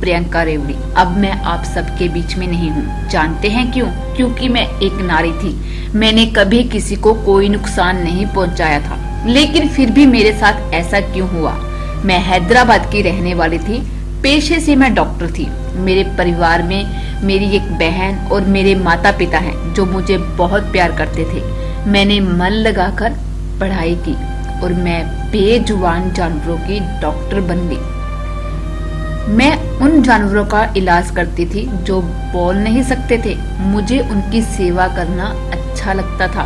प्रियंका रेवड़ी। अब मैं आप सबके बीच में नहीं हूँ। जानते हैं क्यों? क्योंकि मैं एक नारी थी। मैंने कभी किसी को कोई नुकसान नहीं पहुँचाया था। लेकिन फिर भी मेरे साथ ऐसा क्यों हुआ? मैं हैदराबाद की रहने वाली थी। पेशे से मैं डॉक्टर थी। मेरे परिवार में मेरी एक बहन और मेरे माता पिता हैं, जो मुझे बहुत प्यार करते थे। मैंने मन लगाकर पढ़ाई की और मैं बेजुबान जानवरों की डॉक्टर बन गई। मैं उन जानवरों का इलाज करती थी जो बोल नहीं सकते थे। मुझे उनकी सेवा करना अच्छा लगता था।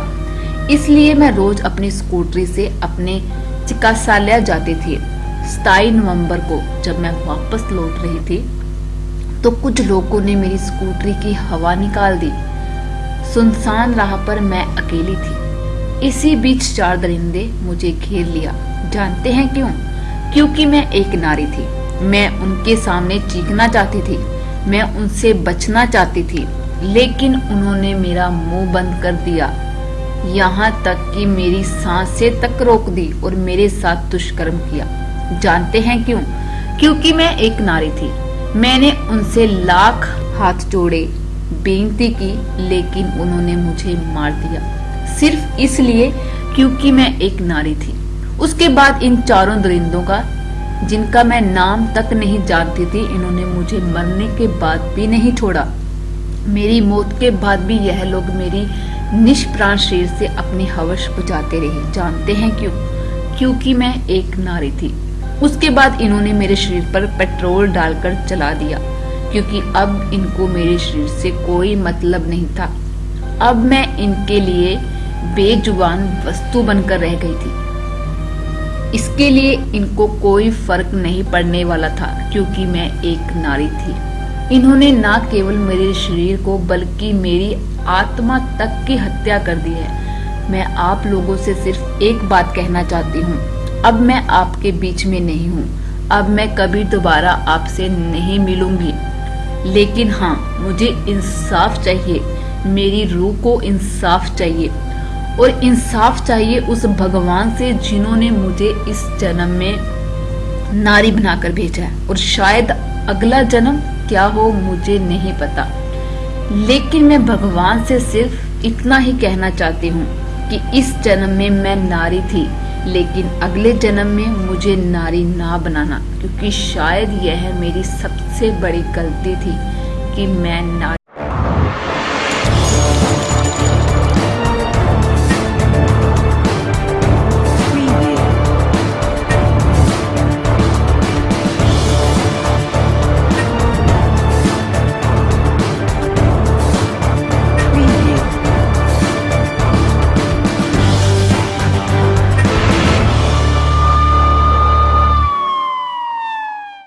इसलिए मैं रोज अपनी स्कूटरी से अपने चिकित्सालय जाती थी। सताई नवंबर को जब मैं वापस लौट रही थी तो कुछ लोगों ने मेरी स्कूटरी की हवा निकाल दी। सुनसान राह पर मैं अकेली थी। इसी बीच चार दरिंदे मुझे घेर लिया। जानते हैं क्यों? क्योंकि मैं एक नारी थी। मैं उनके सामने चीखना चाहती थी, मैं उनसे बचना चाहती थी, लेकिन उन्होंने मेरा मुँह बंद कर दिया। यहाँ तक कि मेरी साँसें तक रोक दी और मेरे साथ दुष्कर्म किया। जानते हैं क्यों? क्योंकि मैं एक नारी थी। मैंने उनसे लाख हाथ जोड़े, बेनती की, लेकिन उन्होंने मुझे मार दिया। सिर्फ़ इसलिए क्योंकि मैं एक नारी थी। उसके बाद इन चारों दरिंदों का जिनका मैं नाम तक नहीं जानती थी, इन्होंने मुझे मरने के बाद भी नहीं छोड़ा। मेरी मौत के बाद भी यह लोग मेरी निष्प्राण शरीर से अपनी हवश बुझाते रहे। जानते हैं क्यों? क्योंकि मैं एक नारी थी। उसके बाद इन्होंने मेरे शरीर पर पेट्रोल डालकर चला दिया, क्योंकि अब इनको मेरे शरीर से कोई मतलब नहीं था। अब मैं इनके लिए बेजुबान वस्तु बनकर रह गई थी। इसके लिए इनको कोई फ़र्क नहीं पड़ने वाला था, क्योंकि मैं एक नारी थी। इन्होंने न केवल मेरे शरीर को, बल्कि मेरी आत्मा तक की हत्या कर दी है। मैं आप लोगों से सिर्फ़ एक बात कहना चाहती हूँ। अब मैं आपके बीच में नहीं हूँ। अब मैं कभी दोबारा आपसे नहीं मिलूँगी। लेकिन हाँ मुझे इंसाफ चाहिए। मेरी रूह को इंसाफ चाहिए। और इंसाफ चाहिए उस भगवान से जिन्होंने मुझे इस जन्म में नारी बनाकर भेजा है। और शायद अगला जन्म क्या हो, मुझे नहीं पता। लेकिन मैं भगवान से सिर्फ़ इतना ही कहना चाहती हूँ कि इस जन्म में मैं नारी थी, लेकिन अगले जन्म में मुझे नारी ना बनाना, क्योंकि शायद यह मेरी सबसे बड़ी गलती थी कि मैं नारी